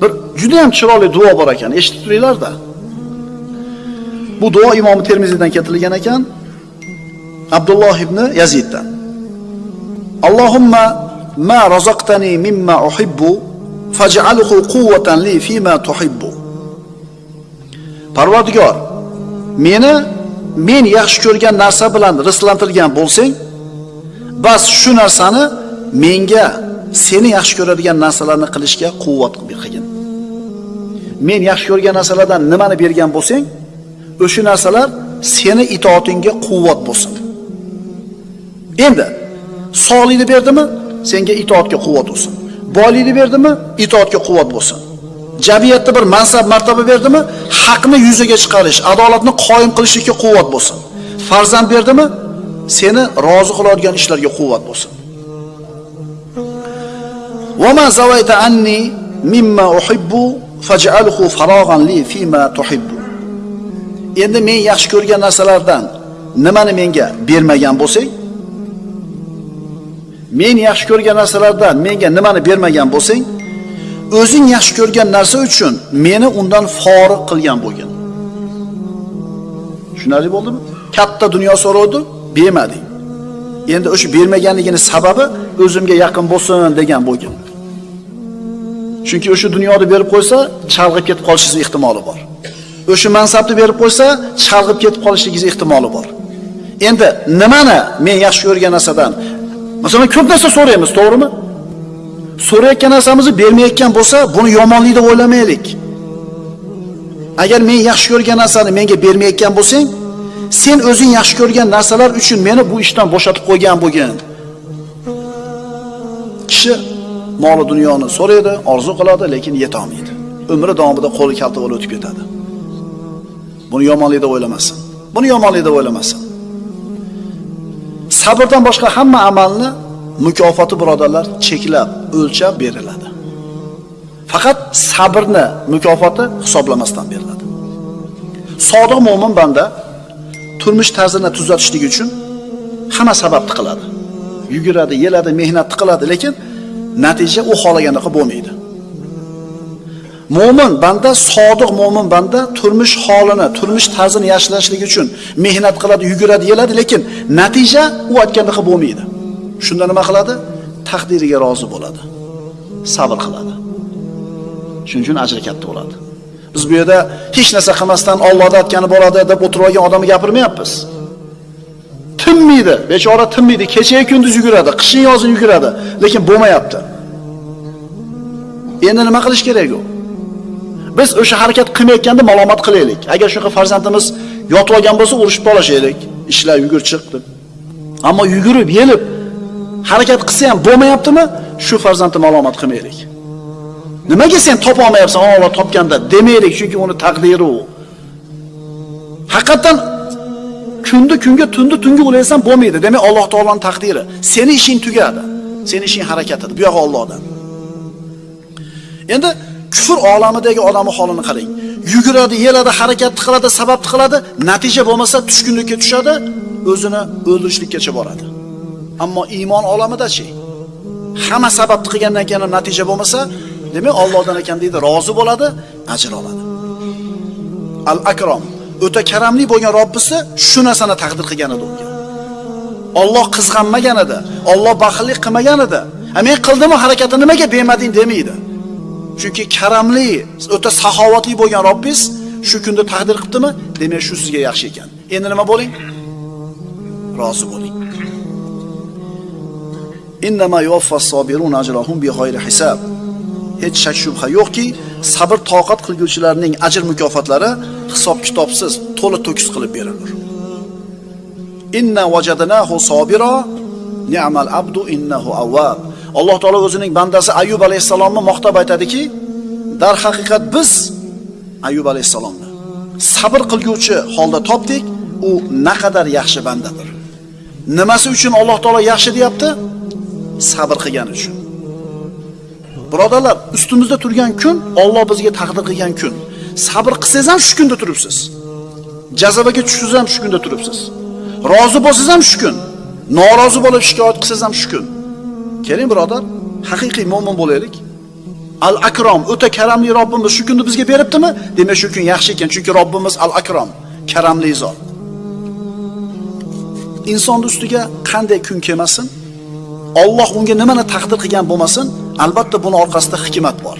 bir juda ham chiroyli duo bor ekan eshitib turinglarda bu duo Imom termiziydan keltirilgan ekan abdulloh ibn yaziddan. Allohumma ma razaqtani mimma uhibbu faj'alhu quwwatan li fima tuhibbu. Parvardigor meni men yaxshi ko'rgan narsa bilan rizqlantirgan bo'lsang bas shu narsani menga seni yaxshi ko'radigan narsalarni qilishga quvvat qilgin. Men yaxshi ko'rgan narsalardan nimani bergan bo'lsang o'sha narsalar seni itoatingga quvvat bo'lsin. Endi sog'likni berdimi senga itoatga quvvat bo'lsin. Boylikni berdimi itoatga quvvat bo'lsin. jamiyatda bir mansab martaba berdimi haqni yuzaga chiqarish adolatni qoyim qilishlikka quvvat bo'lsin farzand berdimi seni rozi qiladigan ishlarga quvvat bo'lsin وما زويت عني مما أحب فاجعله فراغا لي فيما تحب endi men yaxshi ko'rgan narsalardan nimani menga bermagan bo'lsang men yaxshi ko'rgan narsalardan menga nimani bermagan bo'lsang o'zing yaxshi ko'rgan narsa uchun meni undan forig' qilgan bo'lgin. Tushunarli bo'ldimi? Katta dunyo so'rovdi bermading endi o'sha bermaganligini sababi o'zimga yaqin bo'lsin degan bo'lgin. Chunki o'sha dunyoni berib qo'ysa chalg'ib ketib qolishingiz ehtimoli bor. O'sha mansabni berib qo'ysa chalg'ib ketib qolishligingiz ehtimoli bor. Endi nimani men yaxshi ko'rgan narsadan? Masalan ko'p narsa so'raymiz to'g'rimi? So'rayotgan narsamizni bermayotgan bo'lsa buni yomonlik deb o'ylamaylik. Agar men yaxshi ko'rgan narsani menga bermayotgan bo'lsang sen o'zing yaxshi ko'rgan narsalar uchun meni bu ishdan bo'shatib qo'ygan bo'lgin. Kishi moli dunyoni so'raydi orzu qiladi lekin yetolmaydi. Umri davomida qo'li kalta bo'lib o'tib ketadi. Buni yomonlik deb o'ylamasin. Buni yomonlik deb o'ylamasin. Sabrdan boshqa hamma amalni mukofoti birodarlar cheklab o'lchab beriladi. Faqat sabrni mukofoti hisoblamasdan beriladi. Sodiq mo'min banda turmush tarzini tuzatishlik uchun hamma sababni qiladi yuguradi yeladi mehnatni qiladi lekin natija u xohlagandek bo'lmaydi. Mo'min banda sodiq mo'min banda turmush holini turmush tarzini yaxshilashlik uchun mehnat qiladi yuguradi yeladi lekin natija u aytgandek bo'lmaydi. Shunda nima qiladi? Taqdiriga rozi bo'ladi. Sabr qiladi. Shuning uchun ajri katta bo'ladi. Biz bu yerda hech narsa qilmasdan Allohda aytgani bo'ladi deb o'tirgan odamni gapirmayapmiz. Tinmaydi bechora tinmaydi kecha kunduz yuguradi qishin yozin yuguradi lekin bo'lmayapti. Endi nima qilish kerak u? Biz o'sha harakat qilmayotganda malomat qilaylik. Agar shunaqa farzandimiz yotib olgan bo'lsa urishib qolishaylik ishla yugur chiq deb ammo yugurib yelib harakat qilsa ham bo'lmayaptimi? Shu farzandni malomat qilmaylik. Nimaga sen topa olmayapsan? Alloh topganda demaylik chunki uni taqdiri u. Haqiqatan kunni kunga tunni tunga o'laysan bo'lmaydi. Demak alloh taoloning taqdiri. Seni ishing tugadi. Seni ishing harakatadi. bu yoq Allohdan. endi kufr olamidagi odamni holini qarang. Yuguradi yeladi harakat qiladi sabab qiladi. Natija bo'lmasa tushkunlikka tushadi o'zini o'ldirishlikkacha boradi ammo iymon olamidachi hamma sababni qilgandan keyin natija bo'lmasa demak Allohdan ekan deydi rozi bo'ladi ajr oladi. Al akrom o'ta karamli bo'lgan Robbisi shu narsani taqdir qilgan edi unga Alloh qizg'anmagan edi Alloh baxillik qilmagan edi men qildimmi harakatni nimaga bermading? demaydi chunki karamli o'ta saxovatli bo'lgan Robbis shu kunda taqdir qilibdimi? Demak shu sizga yaxshi ekan. Endi nima bo'ling? Rozi bo'ling. Innama yuvaffas sabirun ajrahum bighayri hisab. hech shak shubha yo'qki sabr toqat qilguvchilarning ajr mukofotlari hisob kitobsiz to'la to'kis qilib berilur inna wajadnahu sabira ni'mal abdu innahu awwab. alloh taolo o'zining bandasi Ayyub alayhisalomni maqtab aytadiki dar haqiqat biz Ayyub alayhisalomni sabr qilguvchi holda topdik u naqadar yaxshi bandadir nimasi uchun alloh taolo yaxshi deyapti sabr qilgani uchun birodarlar ustimizda turgan kun Alloh bizga taqdir qilgan kun sabr qilsangiz ham shu kunda turibsiz Jazobaga tushsangiz ham shu kunda turibsiz. Rozi bo'lsangiz ham shu kun. Norozi bo'lib shikoyat qilsangiz ham shu kun. Keling birodar, haqiqiy mo'min bo'laylik. Al Akrom, o'ta karamli Robbimiz shu kunni bizga beribdimi? Demak, shu kun yaxshi ekan, chunki Robbimiz Al Akrom, karamli zot. Insonning ustiga qanday kun kelmasin, Alloh unga nimani taqdir qilgan bo'lmasin, albatta buni orqasida hikmat bor.